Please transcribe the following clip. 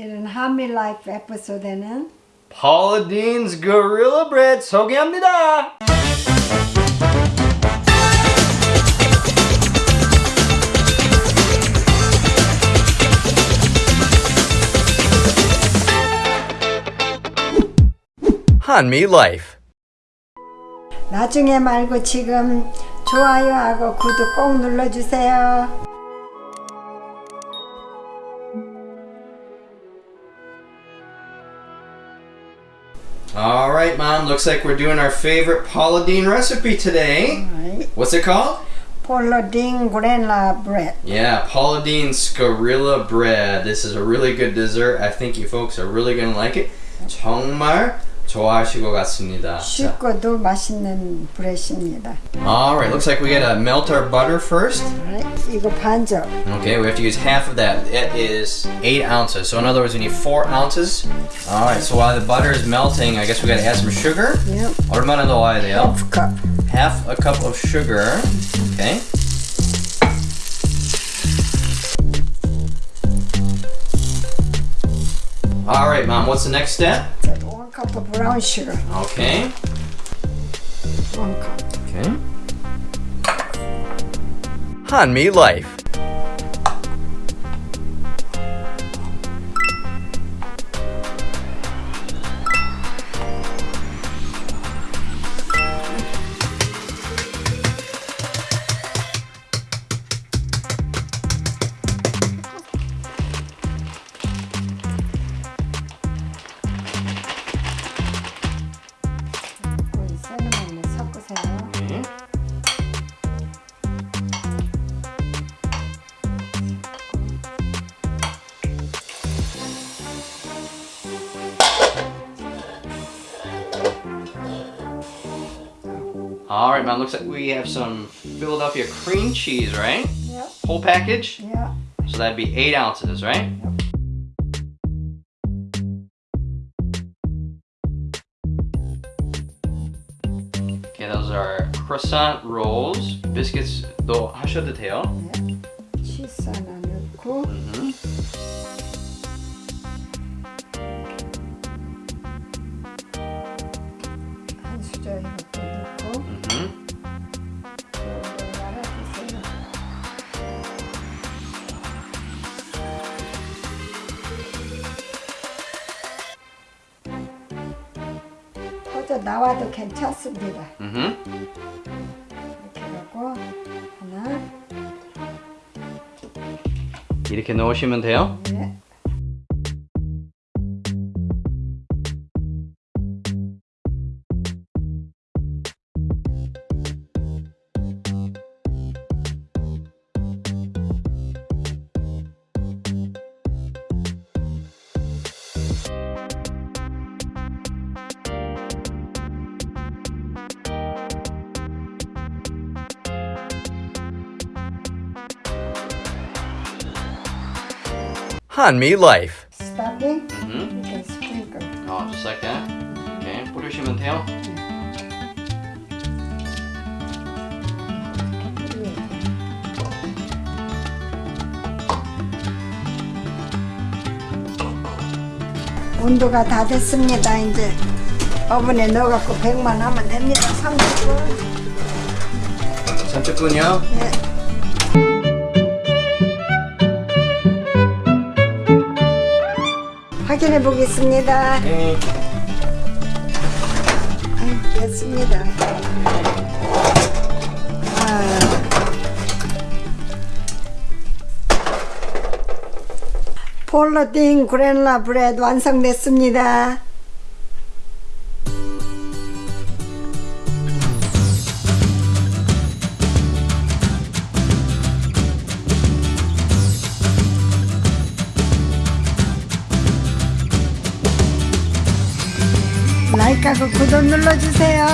이번 한미 라이프 에피소드는 Paula Deen's Gorilla Bread 소개합니다. 한미 라이프 나중에 말고 지금 좋아요하고 구독 꼭 눌러주세요. All right, Mom. Looks like we're doing our favorite Paula Deen recipe today. Right. What's it called? Paula Deen Gorilla Bread. Yeah, Paula Deen Gorilla Bread. This is a really good dessert. I think you folks are really going to like it. It's 좋아하실 것 같습니다. 자, 쉽고도 맛있는 브레드입니다. All right, looks like we gotta melt our butter first. 이거 반절. Okay, we have to use half of that. It is eight ounces. So in other words, we need four ounces. All right, so while the butter is melting, I guess we gotta add some sugar. Yep. 얼마나 넣어야 돼요? 하프 컵. half a cup of sugar. Okay. All right, mom. What's the next step? cup of brown sugar. Okay. One cup. Okay. Hanmi Life All right, man. Looks like we have some Philadelphia cream cheese, right? Yeah. Whole package? Yeah. So that'd be eight ounces, right? Yep. Okay, those are croissant rolls, biscuits, though, hash of the tail. Yeah. Cheese and milk. Mm -hmm. 터져 나와도 괜찮습니다. 음. 이렇게 하고 하나, 이렇게 넣으시면 돼요. 네. 한미 라이프. Stuffing 음. 이렇게 sprinkle. Oh, just like that. Okay, 뿌리시면 돼요. 온도가 다 됐습니다. 이제 오븐에 넣어갖고 100만 하면 됩니다. 30분. 30분이요. 네. 확인해 보겠습니다. Okay. 아유, 됐습니다. 아. 폴로딩 그랜라 브레드 완성됐습니다. 구독하고 구독 눌러주세요.